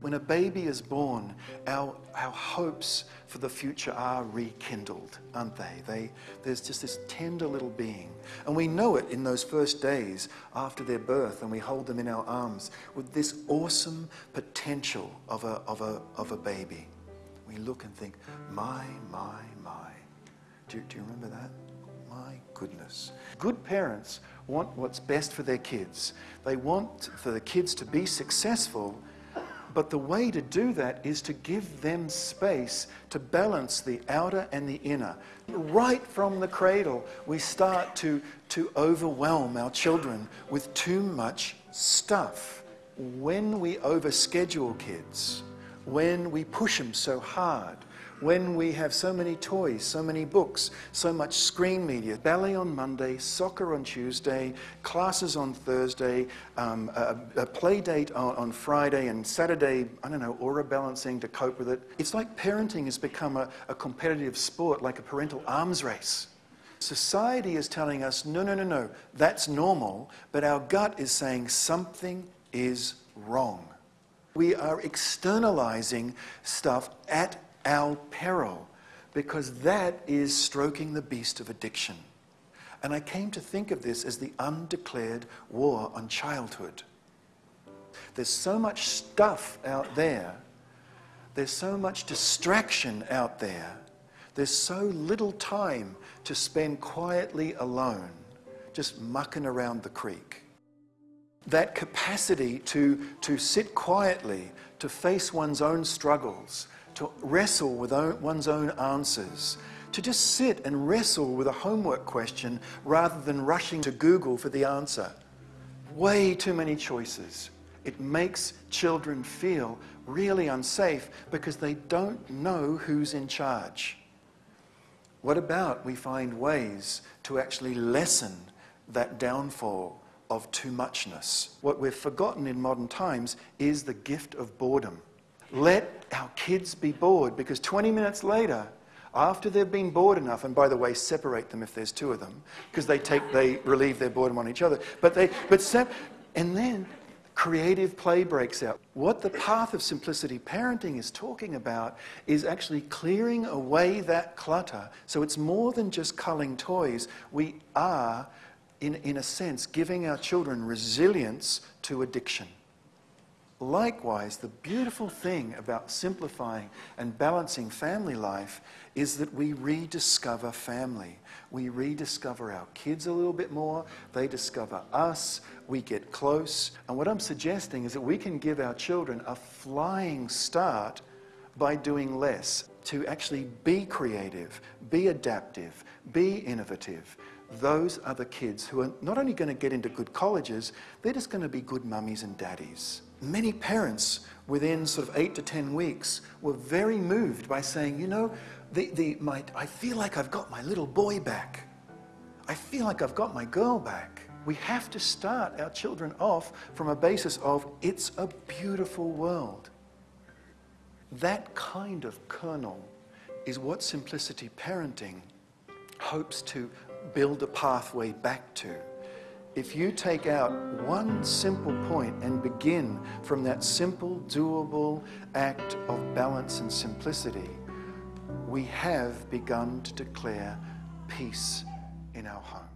When a baby is born, our, our hopes for the future are rekindled, aren't they? they? There's just this tender little being. And we know it in those first days after their birth, and we hold them in our arms with this awesome potential of a, of a, of a baby. We look and think, my, my, my. Do, do you remember that? My goodness. Good parents want what's best for their kids. They want for the kids to be successful but the way to do that is to give them space to balance the outer and the inner. Right from the cradle, we start to, to overwhelm our children with too much stuff. When we overschedule kids, when we push them so hard, when we have so many toys, so many books, so much screen media, ballet on Monday, soccer on Tuesday, classes on Thursday, um, a, a, play date on, on, Friday, and Saturday, I don't know, aura balancing to cope with it. It's like parenting has become a, a competitive sport, like a parental arms race. Society is telling us, no, no, no, no, that's normal, but our gut is saying something is wrong. We are externalizing stuff at our peril, because that is stroking the beast of addiction. And I came to think of this as the undeclared war on childhood. There's so much stuff out there, there's so much distraction out there, there's so little time to spend quietly alone, just mucking around the creek. That capacity to, to sit quietly, to face one's own struggles, to wrestle with one's own answers, to just sit and wrestle with a homework question rather than rushing to Google for the answer. Way too many choices. It makes children feel really unsafe because they don't know who's in charge. What about we find ways to actually lessen that downfall of too muchness? What we've forgotten in modern times is the gift of boredom. Let our kids be bored because 20 minutes later, after they've been bored enough, and by the way, separate them if there's two of them, because they take, they relieve their boredom on each other. But they, but sep- and then creative play breaks out. What the path of simplicity parenting is talking about is actually clearing away that clutter. So it's more than just culling toys. We are, in, in a sense, giving our children resilience to addiction. Likewise, the beautiful thing about simplifying and balancing family life is that we rediscover family. We rediscover our kids a little bit more, they discover us, we get close. And what I'm suggesting is that we can give our children a flying start by doing less, to actually be creative, be adaptive, be innovative. Those are the kids who are not only going to get into good colleges, they're just going to be good mummies and daddies. Many parents within sort of eight to 10 weeks were very moved by saying, you know, the, the, my, I feel like I've got my little boy back. I feel like I've got my girl back. We have to start our children off from a basis of it's a beautiful world. That kind of kernel is what simplicity parenting hopes to build a pathway back to. If you take out one simple point and begin from that simple, doable act of balance and simplicity, we have begun to declare peace in our home.